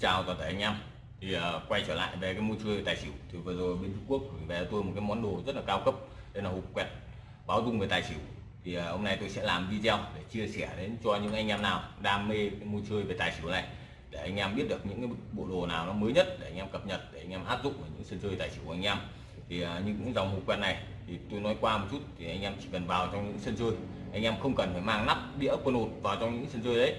chào toàn thể anh em. Thì uh, quay trở lại về cái môn chơi tài xỉu. Thì vừa rồi bên Trung Quốc gửi về tôi một cái món đồ rất là cao cấp. Đây là hộp quẹt báo dung về tài xỉu. Thì uh, hôm nay tôi sẽ làm video để chia sẻ đến cho những anh em nào đam mê cái môn chơi về tài xỉu này. Để anh em biết được những cái bộ đồ nào nó mới nhất để anh em cập nhật để anh em áp dụng vào những sân chơi tài xỉu của anh em. Thì uh, những dòng hộp quẹt này thì tôi nói qua một chút thì anh em chỉ cần vào trong những sân chơi. Anh em không cần phải mang nắp đĩa quân hột vào trong những sân chơi đấy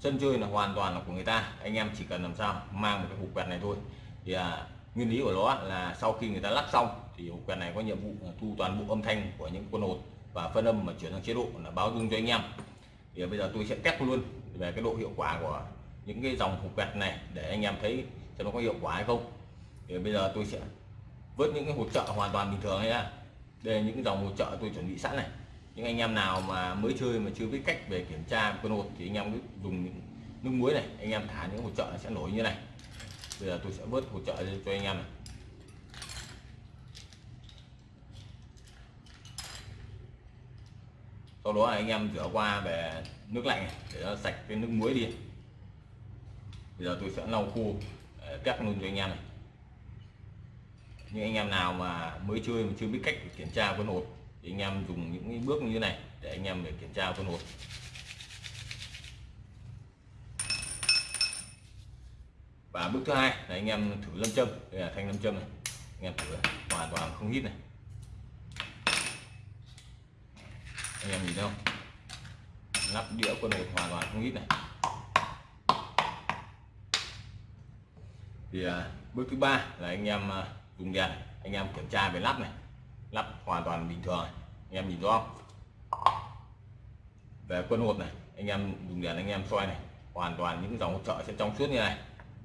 sân chơi là hoàn toàn là của người ta. Anh em chỉ cần làm sao mang một cái hộp quẹt này thôi. Thì à, nguyên lý của nó là sau khi người ta lắp xong thì hộp quẹt này có nhiệm vụ thu toàn bộ âm thanh của những quân hột và phân âm mà chuyển sang chế độ là báo dung cho anh em. Thì bây giờ tôi sẽ test luôn về cái độ hiệu quả của những cái dòng hộp quẹt này để anh em thấy cho nó có hiệu quả hay không. Thì bây giờ tôi sẽ vớt những cái hỗ trợ hoàn toàn bình thường nhá đây là những dòng hỗ trợ tôi chuẩn bị sẵn này những anh em nào mà mới chơi mà chưa biết cách về kiểm tra quân hột thì anh em cứ dùng nước muối này, anh em thả những hỗ trợ sẽ nổi như này. Bây giờ tôi sẽ vớt hỗ trợ cho anh em này. Sau đó anh em rửa qua về nước lạnh để nó sạch cái nước muối đi. Bây giờ tôi sẽ lau khô ờ, cắt luôn cho anh em này. Những anh em nào mà mới chơi mà chưa biết cách kiểm tra quân hột thì anh em dùng những bước như thế này để anh em để kiểm tra con hột và bước thứ hai là anh em thử lâm châm. Đây là thanh lâm châm này. Anh em thử hoàn toàn không hít này. Anh em nhìn thấy không? Lắp đĩa quân hột hoàn toàn không hít này. Thì à, bước thứ ba là anh em à, dùng đèn. Anh em kiểm tra về lắp này lắp hoàn toàn bình thường. Anh em nhìn rõ không? Về quân hột này, anh em dùng đèn anh em soi này, hoàn toàn những dòng hỗ trợ sẽ trong suốt như này.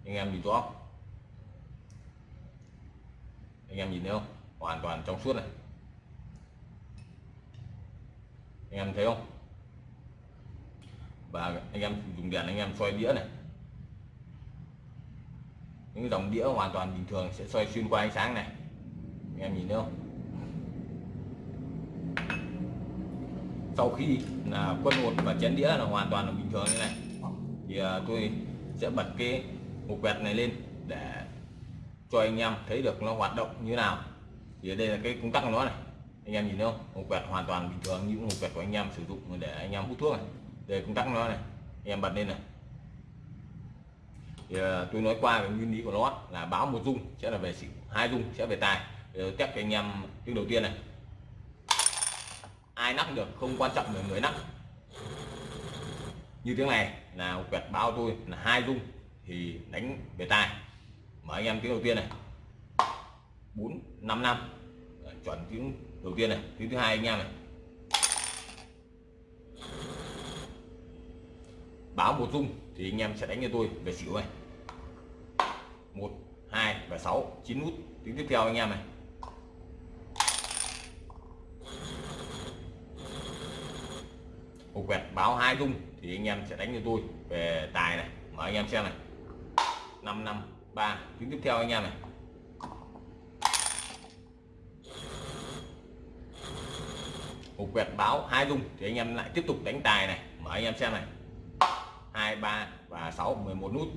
Anh em nhìn rõ anh em nhìn thấy không? Hoàn toàn trong suốt này. Anh em thấy không? Và anh em dùng đèn anh em soi đĩa này. Những dòng đĩa hoàn toàn bình thường sẽ soi xuyên qua ánh sáng này. Anh em nhìn thấy không? Sau khi là quân hột và chén đĩa là hoàn toàn là bình thường như này. Thì à, tôi sẽ bật cái hộp quẹt này lên để cho anh em thấy được nó hoạt động như nào. Thì ở đây là cái công tắc của nó này. Anh em nhìn thấy không? Hộp quẹt hoàn toàn bình thường như hộp quẹt của anh em sử dụng để anh em hút thuốc này. Đây công tắc của nó này. Anh em bật lên này. Thì à, tôi nói qua cái nguyên lý của nó là báo một dung sẽ là về xỉu, hai dung sẽ về tài. Test cho anh em tiếng đầu tiên này ai nắp được không quan trọng là người nắp như tiếng này là quẹt báo tôi là hai dung, thì đánh về tài. Mở anh em tiếng đầu tiên này. Bốn, năm năm. Chuẩn tiếng đầu tiên này. Tiếng thứ hai anh em này. Báo một dung thì anh em sẽ đánh cho tôi về xỉu này. Một, hai và sáu, chín nút. Tiếng tiếp theo anh em này. Cục quẹt báo hai rung thì anh em sẽ đánh cho tôi về tài này. Mở anh em xem này. Năm năm ba. Tiếng tiếp theo anh em này. Cục quẹt báo hai rung thì anh em lại tiếp tục đánh tài này. Mở anh em xem này. Hai ba và sáu 11 nút.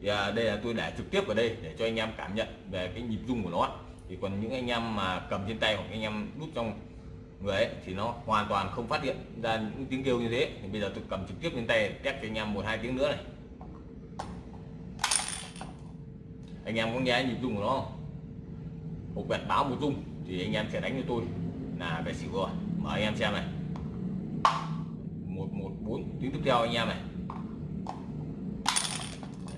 Thì à, đây là tôi để trực tiếp ở đây để cho anh em cảm nhận về cái nhịp rung của nó. Thì còn những anh em mà cầm trên tay hoặc anh em đút trong người ấy thì nó hoàn toàn không phát hiện ra những tiếng kêu như thế. Thì bây giờ tôi cầm trực tiếp trên tay test cho anh em một hai tiếng nữa này. Anh em có nghe nhịp rung của nó không? Một quẹt báo, một rung, thì anh em sẽ đánh cho tôi là về xỉu rồi. Mở anh em xem này. Một một, bốn, tiếng tiếp theo anh em này.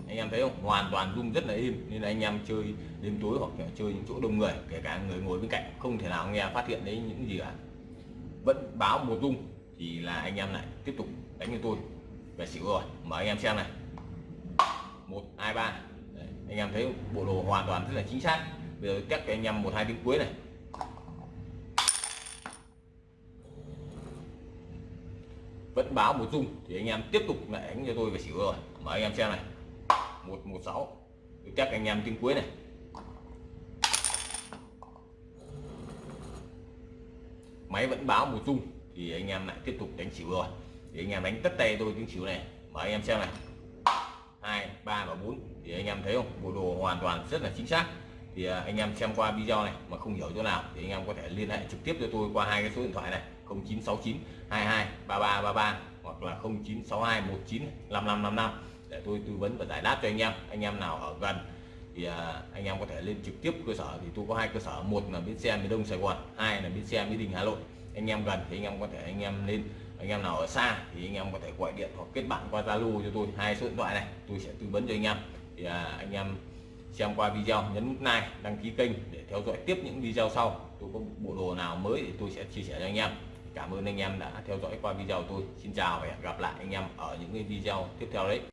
Anh em thấy không? Hoàn toàn rung rất là im nên là anh em chơi đêm tối hoặc chơi những chỗ đông người, kể cả người ngồi bên cạnh, không thể nào nghe phát hiện đấy những gì cả vẫn báo một rung thì là anh em lại tiếp tục đánh cho tôi. Về xỉu rồi mở anh em xem này. Một, hai, ba. Anh em thấy bộ đồ hoàn toàn rất là chính xác. Bây giờ cắt cho anh em một, hai tiếng cuối này. Vẫn báo một rung thì anh em tiếp tục lại đánh cho tôi về xỉu rồi. Mở anh em xem này. Một một, sáu. Test anh em tiếng cuối này. Máy vẫn báo một tung thì anh em lại tiếp tục đánh xỉu rồi thì anh em đánh tất tay tôi tiếng xỉu này. Mở anh em xem này. Hai 3 và 4 thì anh em thấy không? Bộ đồ hoàn toàn rất là chính xác. Thì à, anh em xem qua video này mà không hiểu chỗ nào, thì anh em có thể liên hệ trực tiếp cho tôi qua hai cái số điện thoại này. 0969 22 3333 hoặc là 0962 19 5555 để tôi tư vấn và giải đáp cho anh em. Anh em nào ở gần thì à, anh em có thể lên trực tiếp cơ sở. Thì tôi có hai cơ sở. Một là bến xe miền đông sài gòn hai là bến xe mỹ đình hà nội. Anh em gần thì anh em có thể anh em lên. Anh em nào ở xa thì anh em có thể gọi điện hoặc kết bạn qua zalo cho tôi. Hai số điện thoại này tôi sẽ tư vấn cho anh em. Thì à, anh em xem qua video nhấn nút like đăng ký kênh để theo dõi tiếp những video sau. Tôi có bộ đồ nào mới thì tôi sẽ chia sẻ cho anh em. Cảm ơn anh em đã theo dõi qua video tôi. Xin chào và hẹn gặp lại anh em ở những cái video tiếp theo đấy.